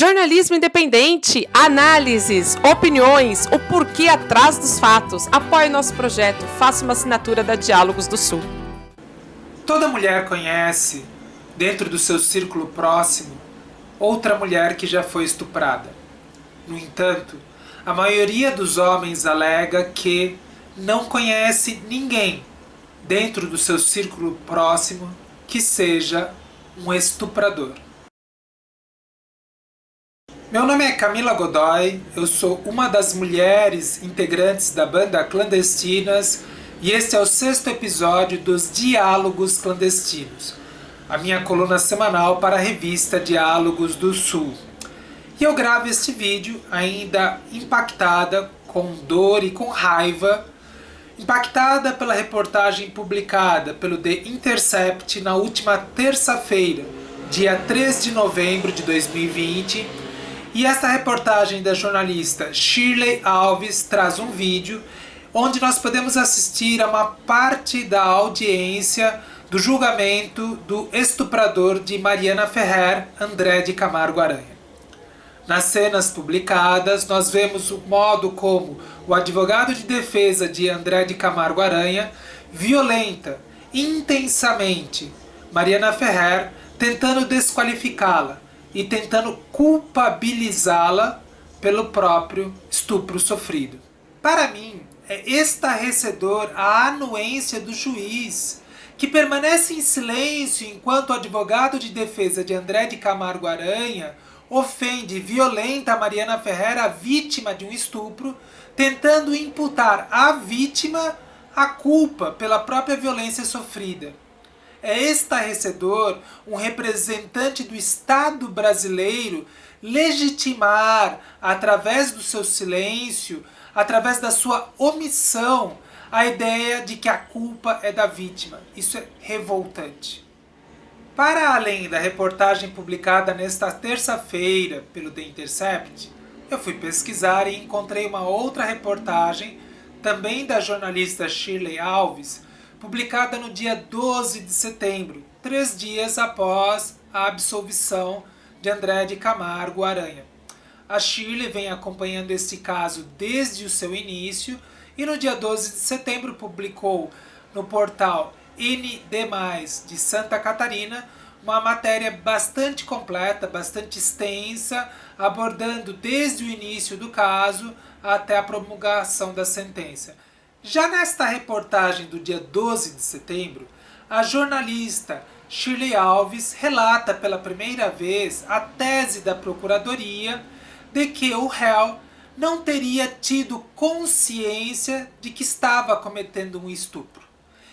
Jornalismo independente, análises, opiniões, o porquê atrás dos fatos. Apoie nosso projeto, faça uma assinatura da Diálogos do Sul. Toda mulher conhece, dentro do seu círculo próximo, outra mulher que já foi estuprada. No entanto, a maioria dos homens alega que não conhece ninguém dentro do seu círculo próximo que seja um estuprador. Meu nome é Camila Godoy, eu sou uma das mulheres integrantes da banda Clandestinas e este é o sexto episódio dos Diálogos Clandestinos, a minha coluna semanal para a revista Diálogos do Sul. E eu gravo este vídeo ainda impactada, com dor e com raiva, impactada pela reportagem publicada pelo The Intercept na última terça-feira, dia 3 de novembro de 2020, e esta reportagem da jornalista Shirley Alves traz um vídeo onde nós podemos assistir a uma parte da audiência do julgamento do estuprador de Mariana Ferrer, André de Camargo Aranha. Nas cenas publicadas, nós vemos o modo como o advogado de defesa de André de Camargo Aranha violenta intensamente Mariana Ferrer, tentando desqualificá-la, e tentando culpabilizá-la pelo próprio estupro sofrido. Para mim, é estarrecedor a anuência do juiz, que permanece em silêncio enquanto o advogado de defesa de André de Camargo Aranha ofende e violenta Mariana Ferreira, vítima de um estupro, tentando imputar à vítima a culpa pela própria violência sofrida. É estarrecedor um representante do Estado brasileiro legitimar, através do seu silêncio, através da sua omissão, a ideia de que a culpa é da vítima. Isso é revoltante. Para além da reportagem publicada nesta terça-feira pelo The Intercept, eu fui pesquisar e encontrei uma outra reportagem, também da jornalista Shirley Alves, publicada no dia 12 de setembro, três dias após a absolvição de André de Camargo Aranha. A Shirley vem acompanhando este caso desde o seu início e no dia 12 de setembro publicou no portal ND+, de Santa Catarina, uma matéria bastante completa, bastante extensa, abordando desde o início do caso até a promulgação da sentença. Já nesta reportagem do dia 12 de setembro, a jornalista Shirley Alves relata pela primeira vez a tese da Procuradoria de que o réu não teria tido consciência de que estava cometendo um estupro.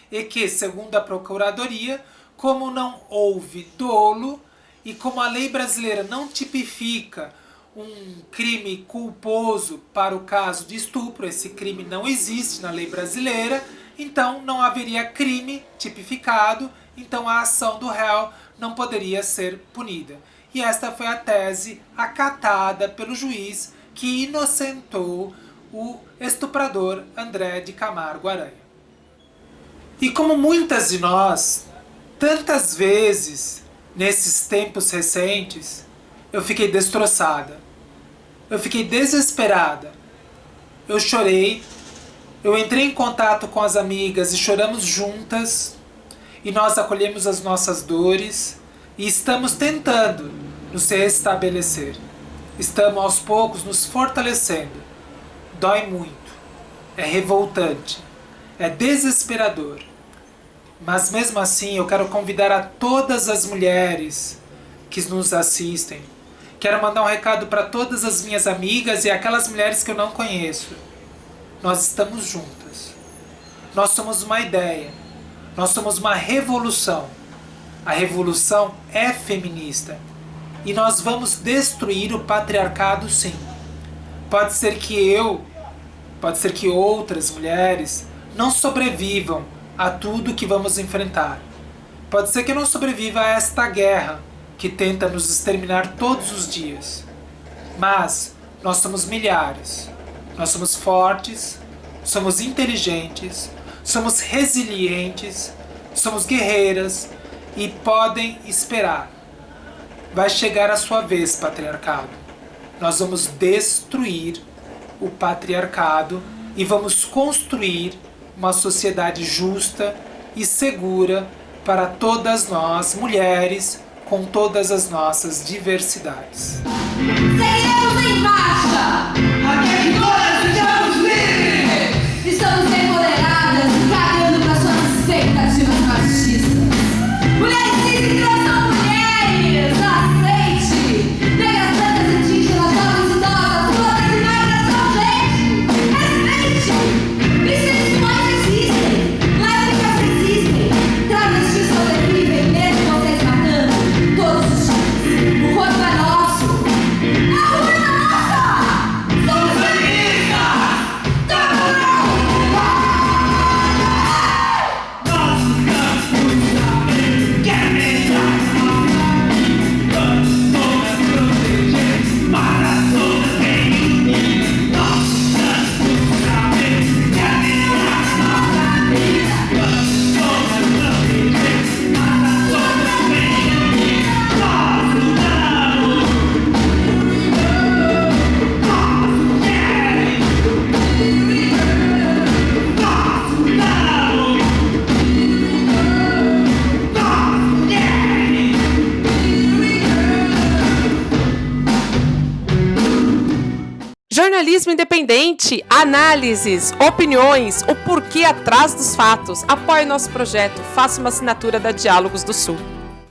E que, segundo a Procuradoria, como não houve dolo e como a lei brasileira não tipifica um crime culposo para o caso de estupro, esse crime não existe na lei brasileira, então não haveria crime tipificado, então a ação do réu não poderia ser punida. E esta foi a tese acatada pelo juiz que inocentou o estuprador André de Camargo Aranha. E como muitas de nós, tantas vezes nesses tempos recentes, eu fiquei destroçada. Eu fiquei desesperada. Eu chorei. Eu entrei em contato com as amigas e choramos juntas. E nós acolhemos as nossas dores. E estamos tentando nos restabelecer. Estamos aos poucos nos fortalecendo. Dói muito. É revoltante. É desesperador. Mas mesmo assim eu quero convidar a todas as mulheres que nos assistem Quero mandar um recado para todas as minhas amigas e aquelas mulheres que eu não conheço. Nós estamos juntas. Nós somos uma ideia. Nós somos uma revolução. A revolução é feminista. E nós vamos destruir o patriarcado sim. Pode ser que eu, pode ser que outras mulheres não sobrevivam a tudo que vamos enfrentar. Pode ser que eu não sobreviva a esta guerra que tenta nos exterminar todos os dias. Mas nós somos milhares. Nós somos fortes, somos inteligentes, somos resilientes, somos guerreiras e podem esperar. Vai chegar a sua vez, patriarcado. Nós vamos destruir o patriarcado e vamos construir uma sociedade justa e segura para todas nós, mulheres, com todas as nossas diversidades. Em marcha! Jornalismo independente, análises, opiniões, o porquê atrás dos fatos. Apoie nosso projeto, faça uma assinatura da Diálogos do Sul.